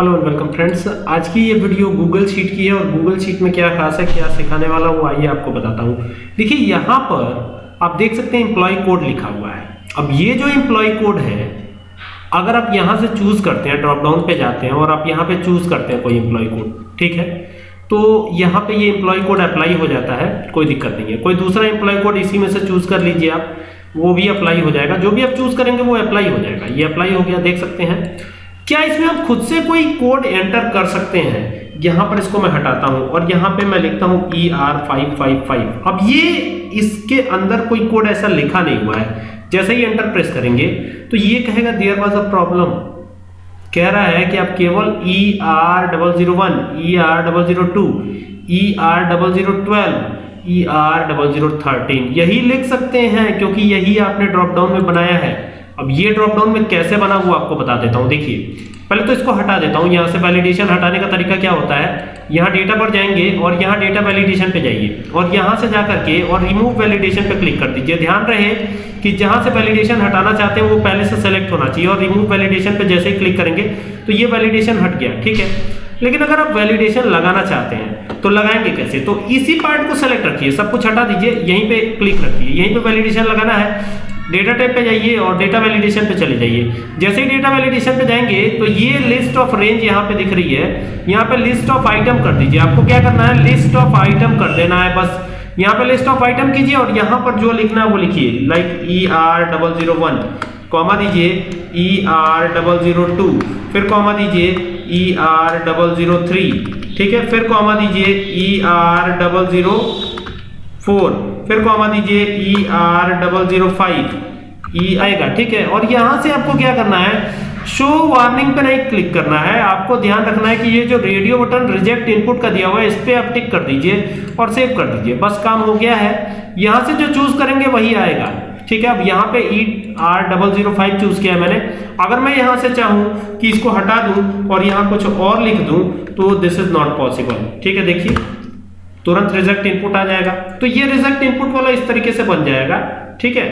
Hello and welcome friends आज की ये वीडियो गूगल शीट की है और गूगल शीट में क्या खास है, क्या सिखाने वाला हूँ, आइए आपको बताता हूँ। देखिए, यहाँ पर आप देख सकते हैं एम्प्लॉय कोड लिखा हुआ है। अब ये जो एम्प्लॉय कोड है, अगर आप यहाँ से चूज़ करते हैं ड्रॉप डाउन पे जाते हैं और आप यहाँ पे चूज़ करते हैं कोई एम्प्लॉय कोड ठीक है? तो यहाँ पे ये एम्प्लॉय कोड अप्लाई हो जाता है, कोई दिक्कत नहीं है। कोई दूसरा एम्प्लॉय कोड इसी में से चूज़ कर लीजिए आप, वो भी अप्लाई हो जाएगा। जो भी आप चूज़ करेंगे, वो अप्लाई हो जाएगा। ये अप्लाई हो गया, देख सकते हैं। क्या इसमें आप खुद से कोई कोड एंटर कर सकते हैं? यहाँ पर इसको मैं हटाता हूँ और यहाँ पे मैं लिखता हूँ E R five five five अब ये इसके अंदर कोई कोड ऐसा लिखा नहीं हुआ है। जैसे ही एंटर प्रेस करेंगे तो ये कहेगा देयर वाज अ प्रॉब्लम कह रहा है कि आप केवल E R double zero one E R double zero two E R double zero twelve E R double zero thirteen यही लिख सकते हैं क्योंकि यही आपने ड्रॉप डाउन में बनाया है। अब ये ड्रॉप डाउन में कैसे बना हुआ आपको बता देता हूँ, देखिए। पहले तो इसको हटा देता हूँ, यहाँ से वैलिडेशन हटाने का तरीका क्या होता है? यहाँ डेटा पर जाएँगे और यहाँ डेटा वैलिडेशन पे जाइए। और यहाँ से जा करके और रिमूव वैलिडेशन पे क्लिक कर दीजिए। ध्यान रहे कि जहाँ से वैलिडेशन हटाना चाहते हैं, वो पहले से सेलेक्ट होना चाहिए और रिमूव वैलिडेशन पे जैसे ही क्लिक करेंगे तो ये वैलिडेशन हट गया, ठीक है? लेकिन अगर आप वैलिडेशन लगाना चाहते हैं तो लगाएँगे कैसे? तो इसी पार्ट को सेलेक्ट रखिए, सब कुछ हटा दीजिए, यहीं पे क्लिक रखिए। यहीं पे वैलिडेशन लगाना है डेटा टाइप पे जाइए और डेटा वैलिडेशन पे चले जाइए। जैसे ही डेटा वैलिडेशन पे जाएँगे तो ये लिस्ट ऑफ़ रेंज यहाँ पे दिख रही है। यहाँ पे लिस्ट ऑफ़ आइटम कर दीजिए। आपको क्या करना है? लिस्ट ऑफ़ आइटम कर देना है बस। यहाँ पे लिस्ट ऑफ़ आइटम कीजिए और यहाँ पर जो लिखना है वो लिखिए। Like E R double zero one comma दीजिए। E R double zero two फिर कॉमा दीजिए। E R double zero three ठीक है? फिर कॉमा दीजिए। E R double zero four फिर कॉमा दीजिए E R double zero five E आएगा, ठीक है? और यहाँ से आपको क्या करना है? शो वार्निंग पे नहीं क्लिक करना है। आपको ध्यान रखना है कि ये जो रेडियो बटन रिजेक्ट इनपुट का दिया हुआ है, इस पर आप टिक कर दीजिए और सेव कर दीजिए। बस काम हो गया है। यहाँ से जो चूज़ करेंगे, वही आएगा। ठीक है? अब यहाँ पे E R double zero five choose किया है मैंने। अगर मैं यहाँ से चाहूँ कि इसको हटा दूँ और यहाँ कुछ और लिख दूँ तो दिस इज़ नॉट पॉसिबल ठीक है? देखिए। तुरंत रिज़ल्ट इनपुट आ जाएगा। तो ये रिज़ल्ट इनपुट वाला इस तरीके से बन जाएगा, ठीक है?